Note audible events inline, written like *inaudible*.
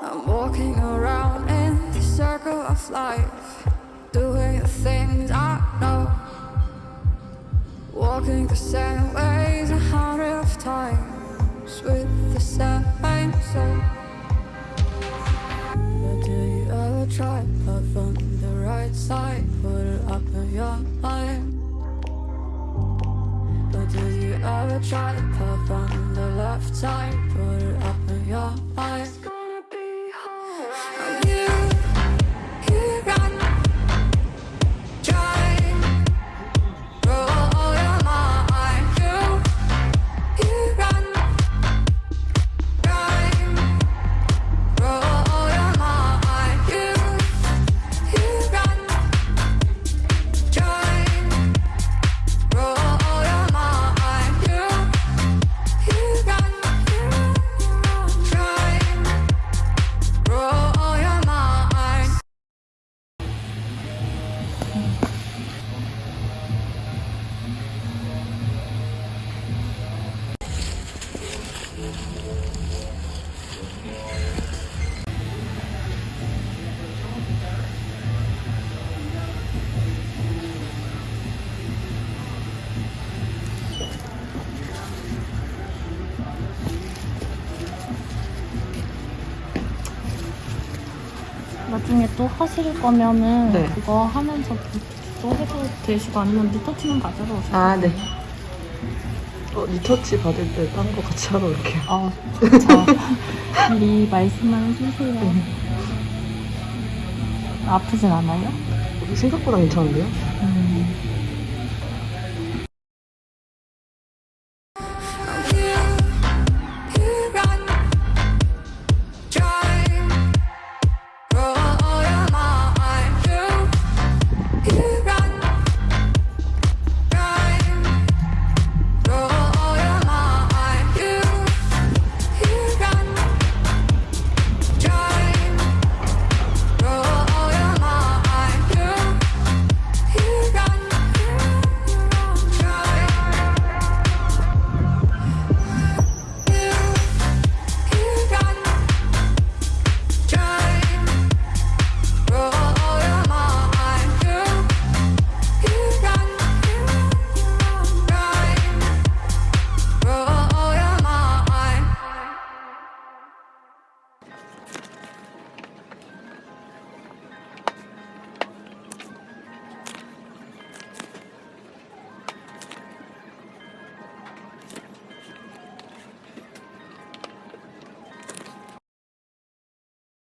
I'm walking around in the circle of life, doing the things I know. Walking the same ways a hundred of times with the same soul. But do you ever try love on the right side? Put it up in your mind. But do you ever try to puff on the left side? Put 나중에 또 하실 거면은 네. 그거 하면서 또 해도 되시고 아니면 리터치만 받으러 오세요. 아, 네. 어, 리터치 받을 때 딴 거 같이 하러 올게요. 아, 좋죠. *laughs* 미리 말씀만 해주세요. 아프진 않아요? 생각보다 괜찮은데요?